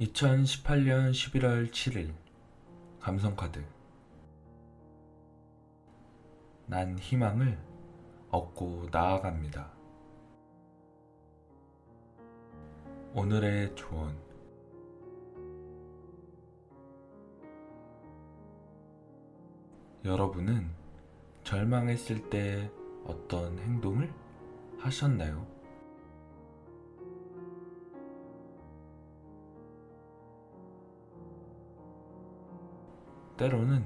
2018년 11월 7일 감성카드 난 희망을 얻고 나아갑니다. 오늘의 조언 여러분은 절망했을 때 어떤 행동을 하셨나요? 때로는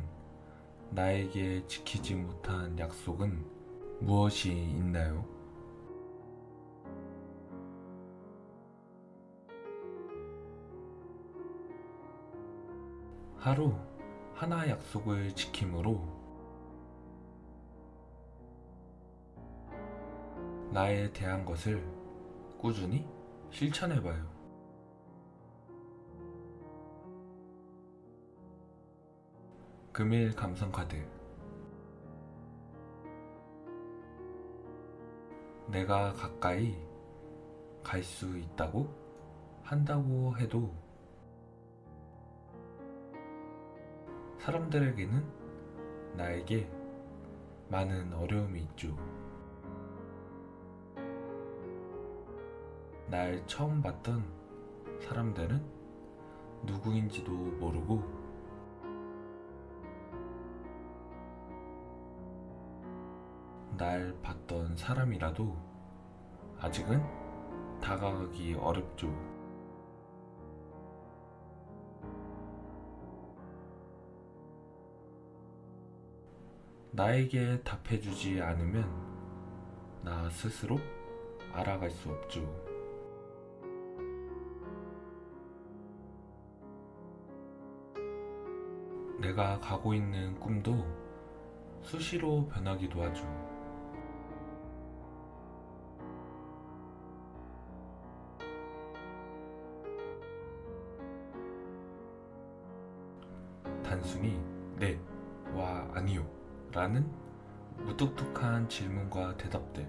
나에게 지키지 못한 약속은 무엇이 있나요? 하루 하나 약속을 지킴으로 나에 대한 것을 꾸준히 실천해봐요. 금일 감성카드 내가 가까이 갈 수 있다고 한다고 해도 사람들에게는 나에게 많은 어려움이 있죠. 날 처음 봤던 사람들은 누구인지도 모르고 날 봤던 사람이라도 아직은 다가가기 어렵죠. 나에게 답해주지 않으면 나 스스로 알아갈 수 없죠. 내가 가고 있는 꿈도 수시로 변하기도 하죠. 단순히 네, 와, 아니요 라는 무뚝뚝한 질문과 대답들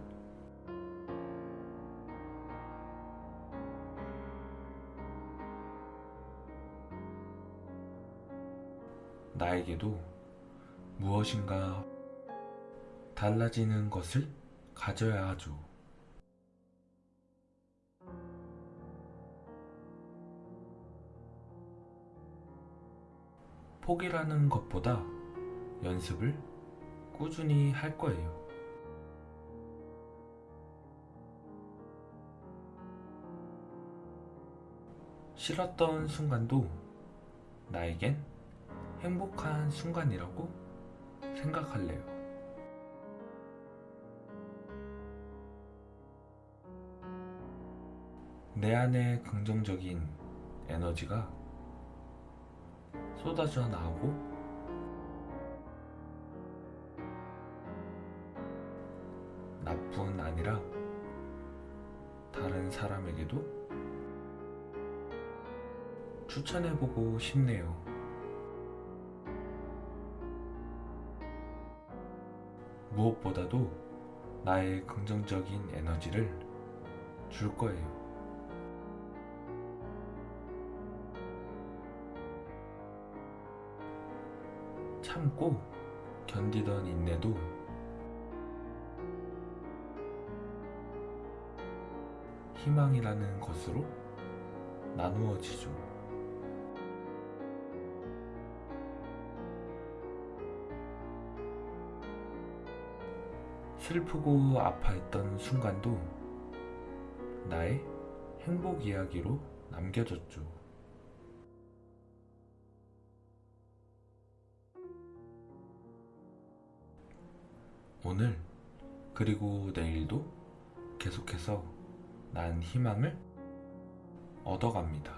나에게도 무엇인가 달라지는 것을 가져야 하죠. 포기라는 것보다 연습을 꾸준히 할 거예요. 싫었던 순간도 나에겐 행복한 순간이라고 생각할래요. 내 안에 긍정적인 에너지가 쏟아져 나오고 나뿐 아니라 다른 사람에게도 추천해보고 싶네요. 무엇보다도 나의 긍정적인 에너지를 줄 거예요. 참고 견디던 인내도 희망이라는 것으로 나누어지죠. 슬프고 아파했던 순간도 나의 행복 이야기로 남겨졌죠. 오늘 그리고 내일도 계속해서 난 희망을 얻어갑니다.